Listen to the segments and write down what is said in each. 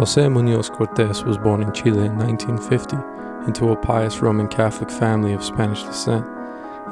Jose Munoz Cortes was born in Chile in 1950 into a pious Roman Catholic family of Spanish descent.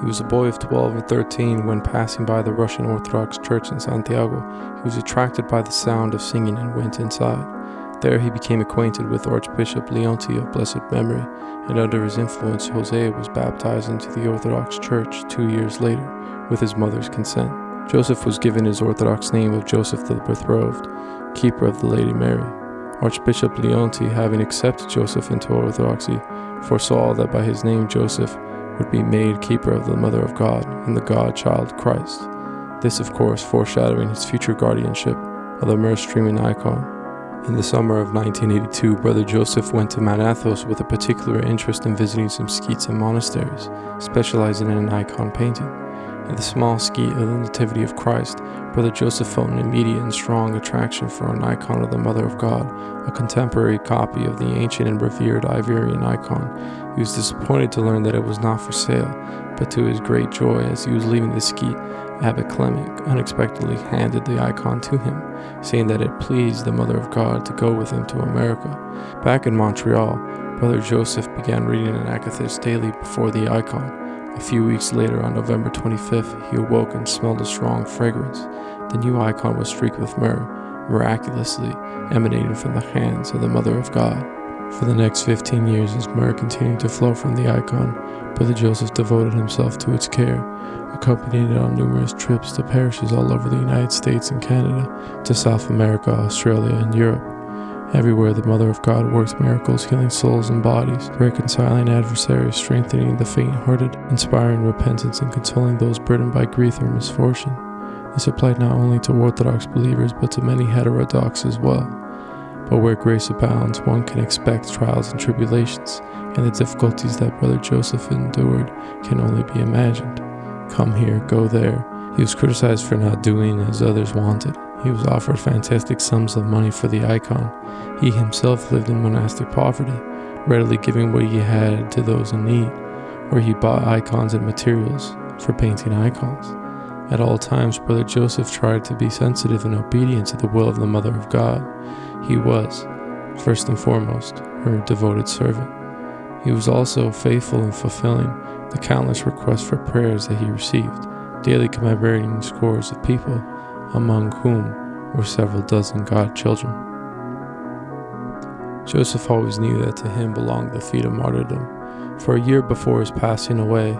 He was a boy of 12 or 13 when passing by the Russian Orthodox Church in Santiago. He was attracted by the sound of singing and went inside. There he became acquainted with Archbishop Leonti of blessed memory, and under his influence, Jose was baptized into the Orthodox Church two years later with his mother's consent. Joseph was given his Orthodox name of Joseph the Betrothed, keeper of the Lady Mary. Archbishop Leonti, having accepted Joseph into Orthodoxy, foresaw that by his name Joseph would be made keeper of the Mother of God and the God child Christ. This, of course, foreshadowing his future guardianship of the myrrh streaming icon. In the summer of 1982, Brother Joseph went to Mount Athos with a particular interest in visiting some sketes and monasteries, specializing in an icon painting. At the small skete of the Nativity of Christ, Brother Joseph felt an immediate and strong attraction for an icon of the Mother of God, a contemporary copy of the ancient and revered Iberian icon. He was disappointed to learn that it was not for sale, but to his great joy, as he was leaving the skete, Abbot Clement unexpectedly handed the icon to him, saying that it pleased the Mother of God to go with him to America. Back in Montreal, Brother Joseph began reading an akathist daily before the icon. A few weeks later, on November 25th, he awoke and smelled a strong fragrance. The new icon was streaked with myrrh, miraculously emanating from the hands of the Mother of God. For the next 15 years, as myrrh continued to flow from the icon, Brother Joseph devoted himself to its care, accompanying it on numerous trips to parishes all over the United States and Canada, to South America, Australia, and Europe. Everywhere the Mother of God works miracles, healing souls and bodies, reconciling adversaries, strengthening the faint hearted, inspiring repentance, and consoling those burdened by grief or misfortune. This applied not only to Orthodox believers but to many heterodox as well. But where grace abounds, one can expect trials and tribulations, and the difficulties that Brother Joseph endured can only be imagined. Come here, go there. He was criticized for not doing as others wanted. He was offered fantastic sums of money for the icon. He himself lived in monastic poverty, readily giving what he had to those in need, where he bought icons and materials for painting icons. At all times, Brother Joseph tried to be sensitive and obedient to the will of the Mother of God. He was, first and foremost, her devoted servant. He was also faithful in fulfilling the countless requests for prayers that he received, daily commemorating scores of people among whom were several dozen God children. Joseph always knew that to him belonged the feat of martyrdom. For a year before his passing away,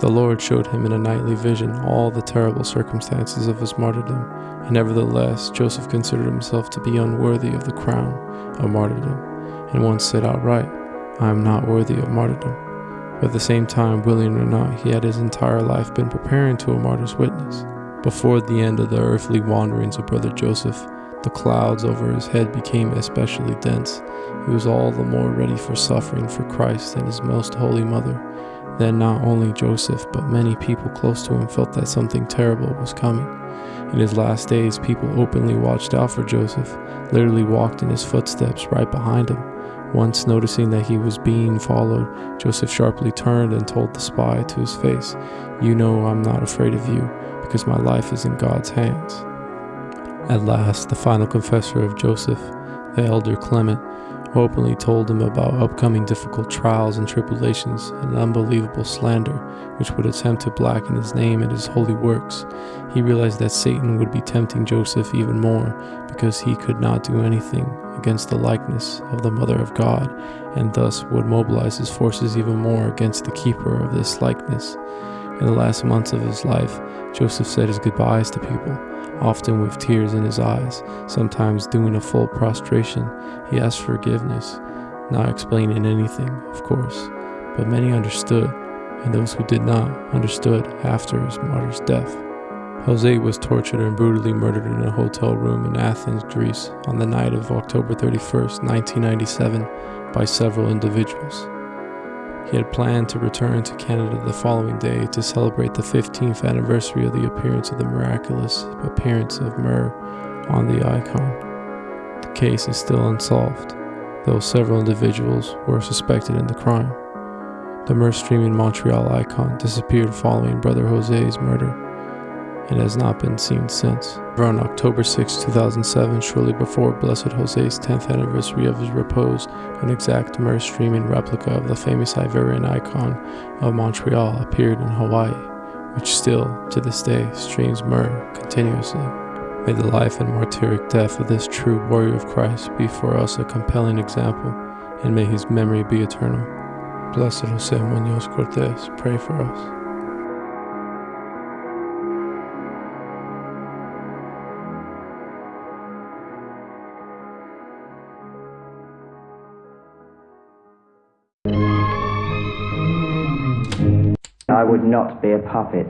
the Lord showed him in a nightly vision all the terrible circumstances of his martyrdom, and nevertheless Joseph considered himself to be unworthy of the crown of martyrdom, and once said outright, I am not worthy of martyrdom. But at the same time, willing or not, he had his entire life been preparing to a martyr's witness. Before the end of the earthly wanderings of Brother Joseph, the clouds over his head became especially dense. He was all the more ready for suffering for Christ and his most holy mother. Then not only Joseph, but many people close to him felt that something terrible was coming. In his last days, people openly watched out for Joseph, literally walked in his footsteps right behind him. Once noticing that he was being followed, Joseph sharply turned and told the spy to his face, You know I'm not afraid of you because my life is in God's hands. At last, the final confessor of Joseph, the elder Clement, openly told him about upcoming difficult trials and tribulations and unbelievable slander which would attempt to blacken his name and his holy works. He realized that Satan would be tempting Joseph even more because he could not do anything against the likeness of the Mother of God and thus would mobilize his forces even more against the keeper of this likeness. In the last months of his life, Joseph said his goodbyes to people, often with tears in his eyes, sometimes doing a full prostration. He asked forgiveness, not explaining anything, of course, but many understood, and those who did not understood after his martyr's death. Jose was tortured and brutally murdered in a hotel room in Athens, Greece, on the night of October 31, 1997, by several individuals. He had planned to return to Canada the following day to celebrate the 15th anniversary of the appearance of the miraculous appearance of myrrh on the icon. The case is still unsolved, though several individuals were suspected in the crime. The myrrh streaming Montreal icon disappeared following Brother Jose's murder. And has not been seen since. On October 6, 2007, shortly before Blessed Jose's 10th anniversary of his repose, an exact myrrh streaming replica of the famous Iveron icon of Montreal appeared in Hawaii, which still, to this day, streams myrrh continuously. May the life and martyric death of this true warrior of Christ be for us a compelling example, and may his memory be eternal. Blessed Jose Munoz Cortes, pray for us. I would not be a puppet.